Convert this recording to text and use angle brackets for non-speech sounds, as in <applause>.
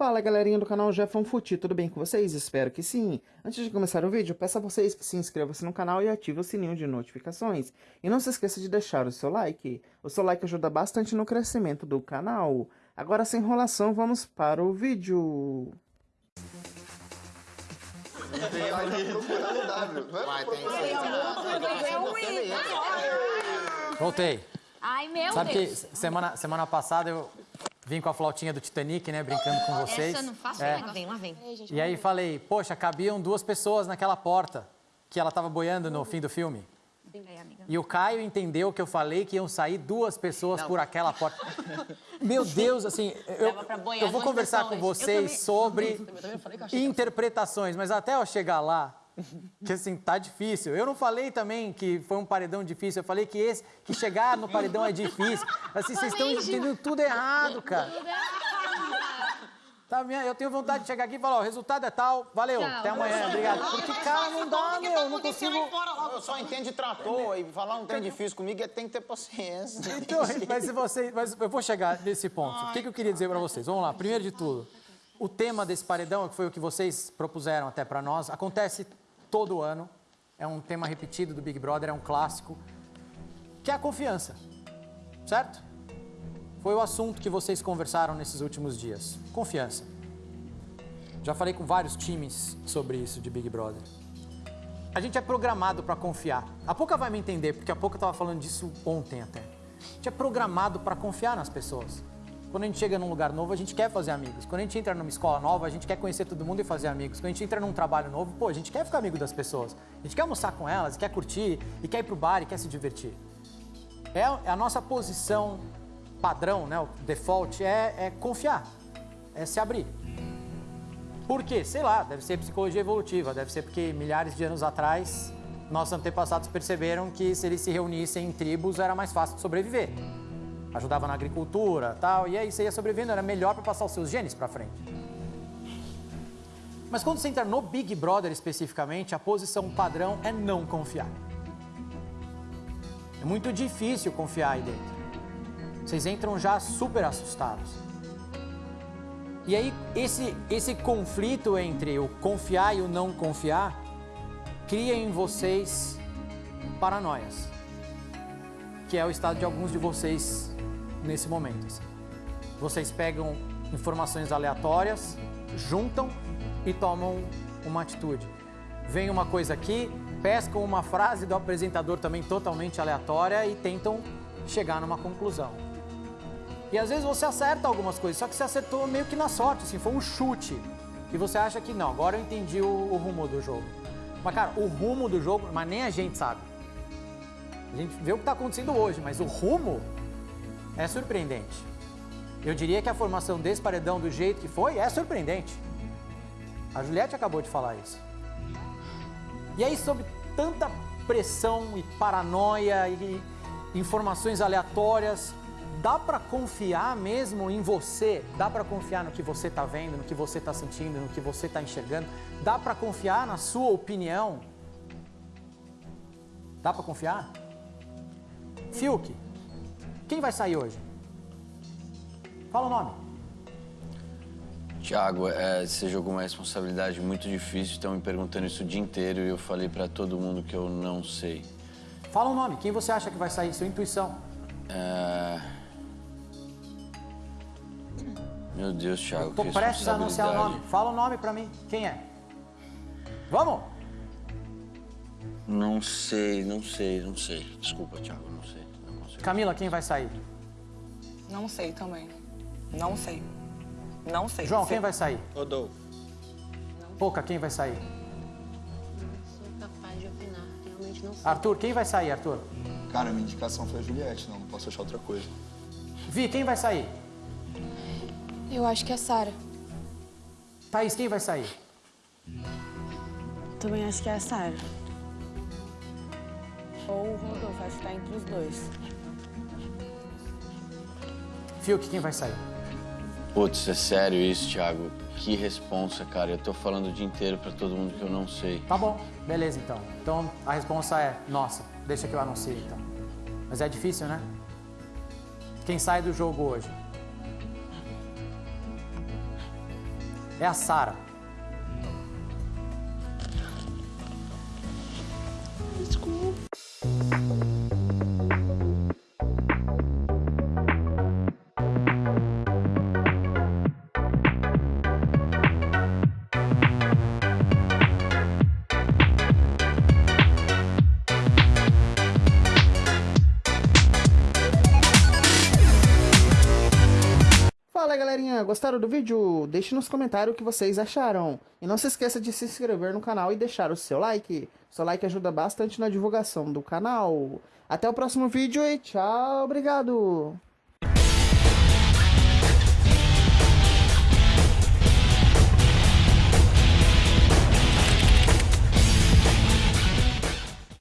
Fala galerinha do canal Jefão Futi, tudo bem com vocês? Espero que sim. Antes de começar o vídeo, peço a vocês que se inscrevam-se no canal e ativem o sininho de notificações. E não se esqueça de deixar o seu like. O seu like ajuda bastante no crescimento do canal. Agora sem enrolação, vamos para o vídeo. Voltei. Ai, meu Sabe que Deus. semana, semana passada eu vim com a flautinha do Titanic, né? Brincando com vocês. Essa eu não faço É. Lá vem, lá vem. E aí falei, poxa, cabiam duas pessoas naquela porta que ela tava boiando no fim do filme. E o Caio entendeu que eu falei que iam sair duas pessoas por aquela porta. <laughs> Meu Deus, assim, eu, eu vou conversar com vocês sobre interpretações, mas até eu chegar lá, que assim, tá difícil. Eu não falei também que foi um paredão difícil, eu falei que esse, que chegar no paredão é difícil. Assim, vocês estão entendendo tudo errado, cara. Tá, minha, eu tenho vontade de chegar aqui e falar, ó, o resultado é tal, valeu, até amanhã, obrigado. Porque, cara, não dá, meu, eu não consigo... Eu só entendo de trator e falar um trem difícil comigo é tem que ter paciência. Então, mas se você, mas eu vou chegar nesse ponto. O que, que eu queria dizer para vocês? Vamos lá. Primeiro de tudo, o tema desse paredão, que foi o que vocês propuseram até para nós, acontece todo ano. É um tema repetido do Big Brother, é um clássico, que é a confiança. Certo? Foi o assunto que vocês conversaram nesses últimos dias. Confiança. Já falei com vários times sobre isso de Big Brother. A gente é programado para confiar. A Pouca vai me entender, porque a Pouca estava falando disso ontem até. A gente é programado para confiar nas pessoas. Quando a gente chega num lugar novo, a gente quer fazer amigos. Quando a gente entra numa escola nova, a gente quer conhecer todo mundo e fazer amigos. Quando a gente entra num trabalho novo, pô, a gente quer ficar amigo das pessoas. A gente quer almoçar com elas, quer curtir, e quer ir pro bar e quer se divertir. É a nossa posição padrão, né, o default, é, é confiar, é se abrir. Por quê? Sei lá, deve ser psicologia evolutiva, deve ser porque milhares de anos atrás nossos antepassados perceberam que se eles se reunissem em tribos era mais fácil de sobreviver. Ajudava na agricultura tal, e aí você ia sobrevivendo, era melhor para passar os seus genes para frente. Mas quando você entra no Big Brother especificamente, a posição padrão é não confiar. É muito difícil confiar aí dentro. Vocês entram já super assustados. E aí, esse, esse conflito entre o confiar e o não confiar cria em vocês paranoias, que é o estado de alguns de vocês nesse momento. assim. Vocês pegam informações aleatórias, juntam e tomam uma atitude. Vem uma coisa aqui, pescam uma frase do apresentador também totalmente aleatória e tentam chegar numa conclusão. E às vezes você acerta algumas coisas, só que você acertou meio que na sorte, assim, foi um chute. E você acha que não, agora eu entendi o, o rumo do jogo. Mas, cara, o rumo do jogo, mas nem a gente sabe. A gente vê o que está acontecendo hoje, mas o rumo é surpreendente. Eu diria que a formação desse paredão do jeito que foi é surpreendente. A Juliette acabou de falar isso. E aí, sob tanta pressão e paranoia e informações aleatórias, dá para confiar mesmo em você? Dá para confiar no que você está vendo, no que você está sentindo, no que você está enxergando? Dá para confiar na sua opinião? Dá para confiar? Fiuk, quem vai sair hoje? Fala o nome. Tiago, é, você jogou uma responsabilidade muito difícil, estão me perguntando isso o dia inteiro e eu falei pra todo mundo que eu não sei. Fala o nome. Quem você acha que vai sair? Sua intuição. É... Meu Deus, Thiago, Tô que prestes a anunciar o nome. Fala o nome pra mim. Quem é? Vamos? Não sei, não sei, não sei. Desculpa, Thiago, não sei. Não. Camila, quem vai sair? Não sei também. Não sei. Não sei. João, Sei. quem vai sair? Rodolfo. Pouca, quem vai sair? Sou capaz de opinar, realmente não sei. Arthur, quem vai sair, Arthur? Cara, minha indicação foi a Juliette, não, não posso achar outra coisa. Vi, quem vai sair? Eu acho que é a Sara. Thaís, quem vai sair? Também acho que é a Sara. Ou o Rodolfo, acho que tá entre os dois. Fiuk, quem vai sair? Putz, é sério isso, Thiago? Que responsa, cara. Eu tô falando o dia inteiro pra todo mundo que eu não sei. Tá bom, beleza então. Então a resposta é nossa. Deixa que eu anuncie então. Mas é difícil, né? Quem sai do jogo hoje? É a Sara. Fala gostaram do vídeo? Deixe nos comentários o que vocês acharam. E não se esqueça de se inscrever no canal e deixar o seu like. Seu like ajuda bastante na divulgação do canal. Até o próximo vídeo e tchau, obrigado!